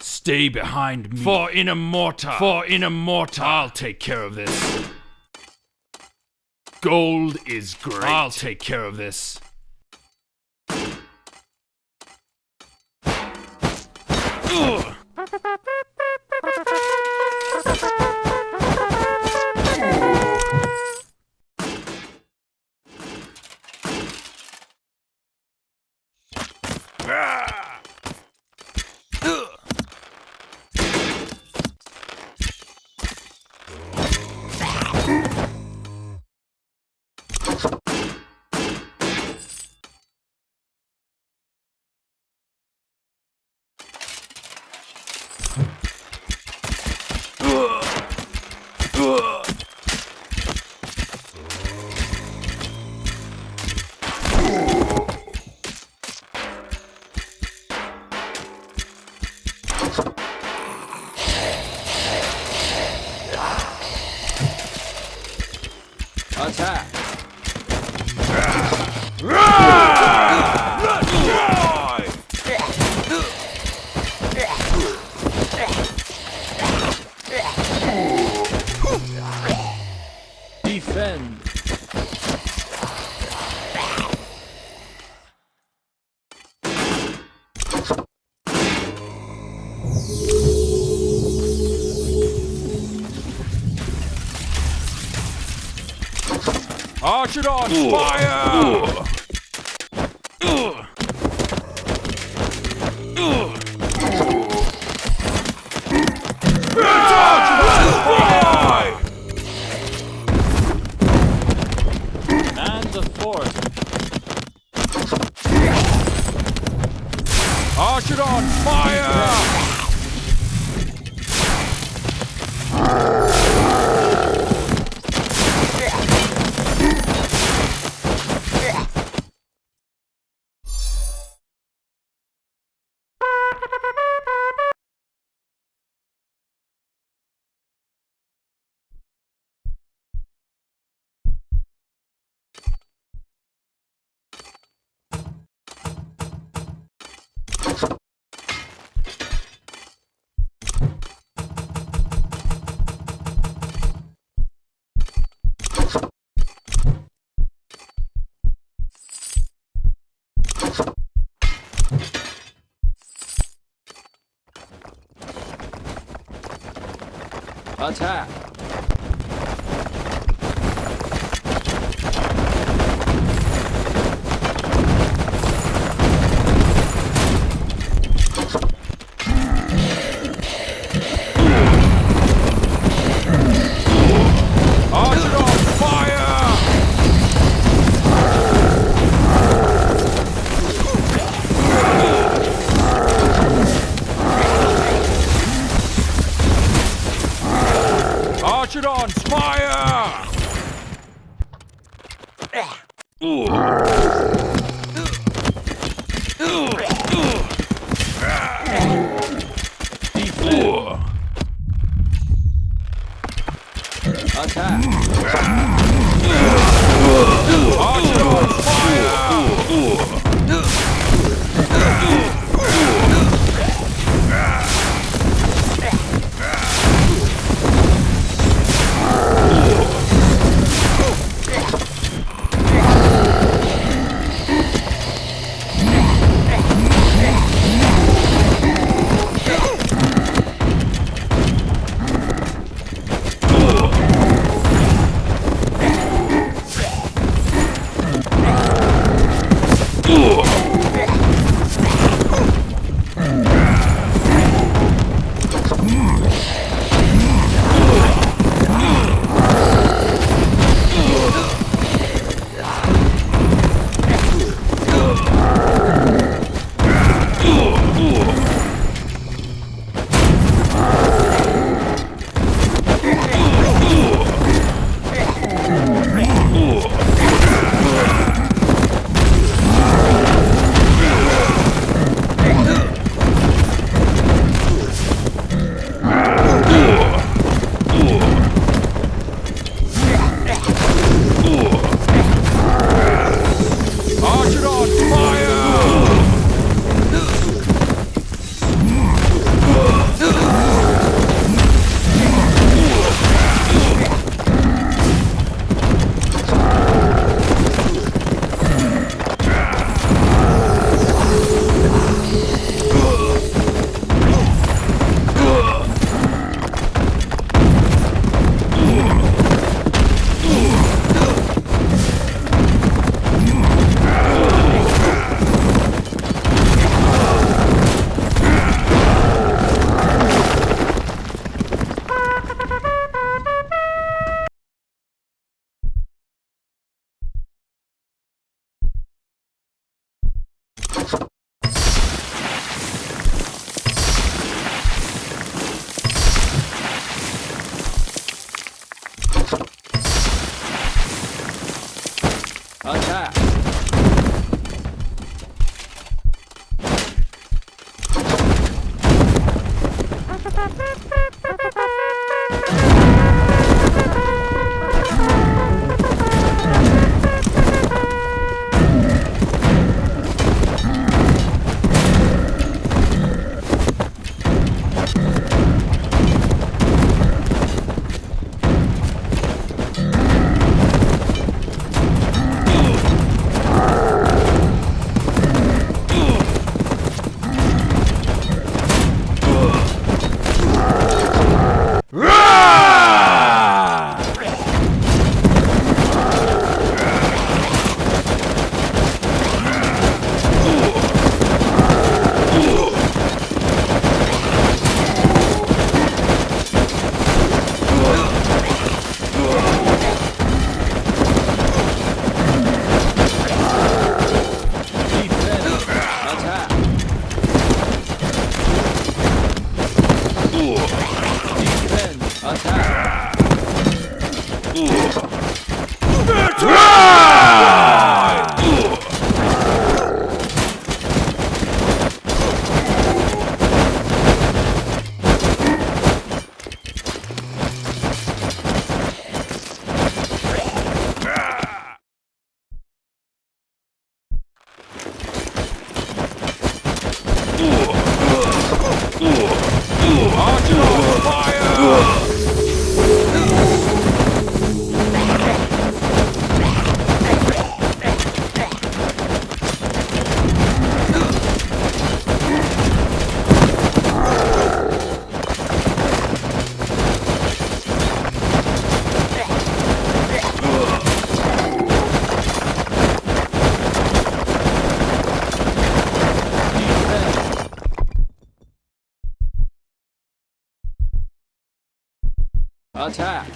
Stay behind me. For in a mortar. For in a mortar. I'll take care of this. Gold is great. I'll take care of this. Ugh. Ah! Attack! Defend! Archidon, fire! Attack! Archidon, Attack!